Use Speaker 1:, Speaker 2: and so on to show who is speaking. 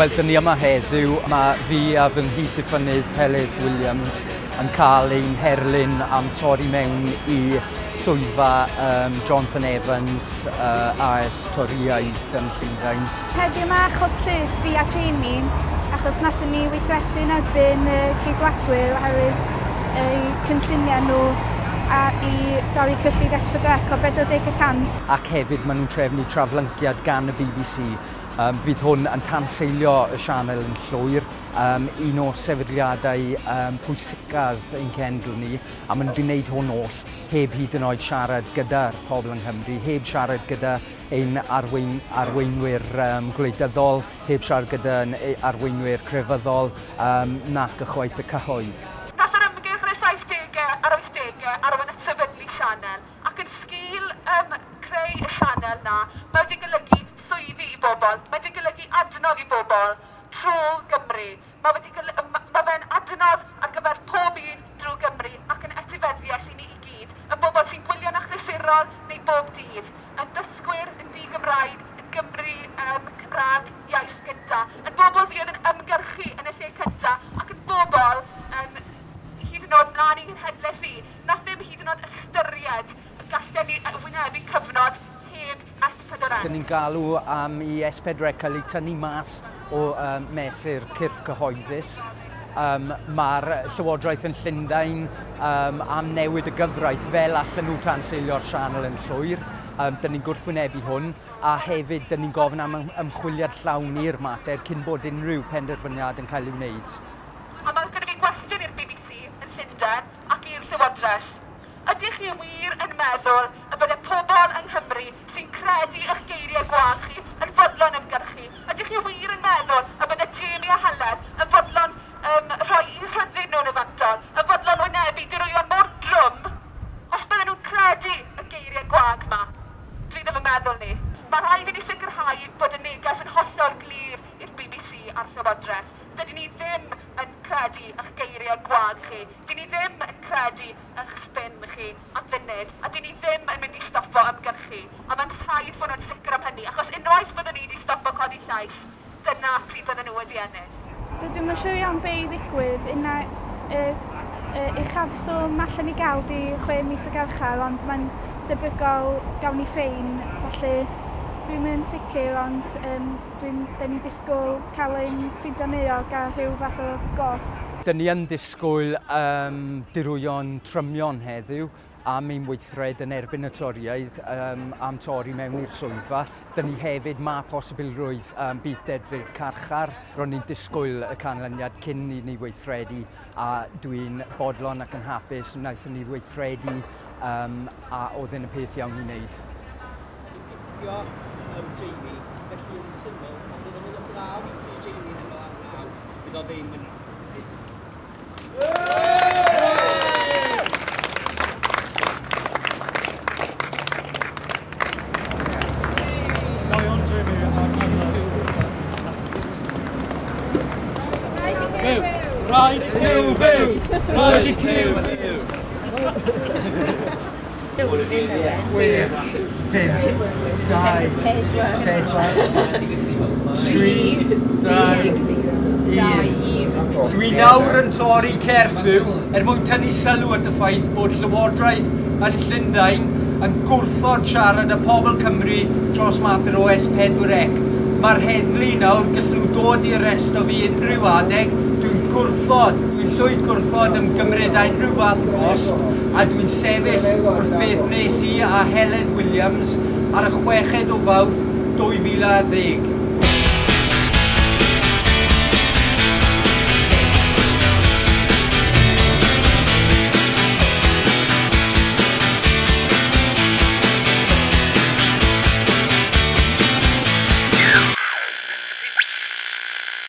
Speaker 1: Wel, dyn ni yma heddiw. Mae fi a fy nghyd-diffynydd Heledd Williams yn cael ein herlyn am torri mewn i swyddfa um, Jonathan Evans uh, AS Toriaeth yn Llundain.
Speaker 2: Heddiw yma achos llys fi a Jamie, achos nathon ni weithredu'n erbyn y uh, ceidwadwyr oherwydd eu uh, cynlluniau nhw a i dorri cyllid S4C o 40%.
Speaker 1: Ac hefyd maen nhw'n trefnu traflyngiad gan y BBC Um, fydd hwn yn tanseilio y sianel yn llwyr, um, un o sefydliadau um, pwysicaf ein cenedl ni, a maen nhw'n gwneud hwn oll heb hyd yn oed siarad gyda'r pobl yng Nghymru, heb siarad gyda ein arwein, arweinwyr um, gwleidyddol, heb siarad gyda arweinwyr crefyddol um, nac y chwaith y cyhoedd.
Speaker 3: Nath yr ymgyrch yn y 70au ar 80au arwain at sefydlu sianel ac yn sgil um, creu y sianel na, mae wedi golygu bobl, mae wedi golygu adnodd i bobl trwy Gymru. Mae wedi golygu, mae fe'n adnodd ar gyfer pob un drwy Gymru ac yn etifeddiaeth i ni i gyd, y bobl sy'n gwylio'n achlysurol neu bob dydd, y dysgwyr yn di Gymraeg, yn Gymru um, Cymraeg iaith gynta, yn bobl fi oedd yn ymgyrchu yn y lle cynta ac yn bobl um, hyd yn oed mlaen i'n hedlaeth fi. nath ddim hyd yn oed ystyried y gallen ni wynebu cyfnod
Speaker 1: Dan ni'n galw am i S4C cael ei tynnu mas o um, mesur cyrff cyhoeddus. Um, Mae'r Llywodraeth yn Llundain um, am newid y gyfraith fel allan nhw tanseilio'r sianel yn llwyr. Um, dyn ni'n gwrthwynebu hwn a hefyd dyn ni'n gofyn am ymchwiliad llawn i'r mater cyn bod unrhyw penderfyniad yn cael ei wneud.
Speaker 3: A mae gyda fi gwestiwn i'r BBC yn Llundain ac i'r Llywodraeth. Ydych chi wir yn meddwl y bydde pobl yng Nghymru sy'n credu eich geiriau gwael chi yn fodlon ymgyrchu? Ydych chi wir yn meddwl y bydde Jamie a Helen yn fodlon um, rhoi i rhyddid nhw'n y fantol, yn fodlon wynebu dirwyon mor drwm, os bydden nhw'n credu y geiriau gwag yma? Dwi ddim yn meddwl ni. Mae rhaid i ni sicrhau bod y neges yn hollol glir i'r BBC a'r Llywodraeth dydyn ni ddim yn credu eich geiriau gwag chi. Dyn ni ddim yn credu eich spin chi a funud. A dyn ni ddim yn mynd i stopo ymgyrchu. A mae'n rhaid fod nhw'n sicr am hynny. Achos unwaith byddwn ni wedi stopo codi llais, dyna pryd byddwn nhw wedi ennill.
Speaker 2: Dydw i'n siŵr iawn be i ddigwydd. Una, e, e, uchafswm allan i gael di chwe mis o garchar, ond mae'n debygol gawn ni ffein, felly dwi'n mynd sicr ond um, dwi'n dyn ni disgwyl cael ein ffeindio neuog a rhyw fath o gosb.
Speaker 1: Dyn ni yn disgwyl um, dirwyon trymion heddiw am ein weithred yn erbyn y toriaid um, am torri mewn i'r swyddfa. Dyn ni hefyd ma posibilrwydd um, bydd dedfyr carchar. Ro'n ni'n disgwyl y canlyniad cyn i ni weithredu a dwi'n bodlon ac yn hapus wnaethon ni weithredu um, a oedd yn y peth iawn i wneud.
Speaker 4: Diolch am Jamie, felly yn syml, ond bydd o'n mynd o glaw i ti Jamie yn ymlaen naw, bydd o ddim yn Rhaid i Cyw fyw! Rhaid i Cyw fyw! Chwech, pump, dau, pedwar, tri, dau, un. Dwi nawr yn torri cerfyw er mwyn tynnu sylw at y ffaith bod Llywodraeth yn Llundain yn gwrthod siarad y pobl Cymru dros mater o S4C. Mae'r heddlu nawr gallwn nhw dod i'r o fi unrhyw adeg, dwi'n gwrthod llwyd gwrthod ym gymryd unrhyw fath gosb a dwi'n sefyll wrth beth nes i a Heledd Williams ar y chweched o fawrth 2010.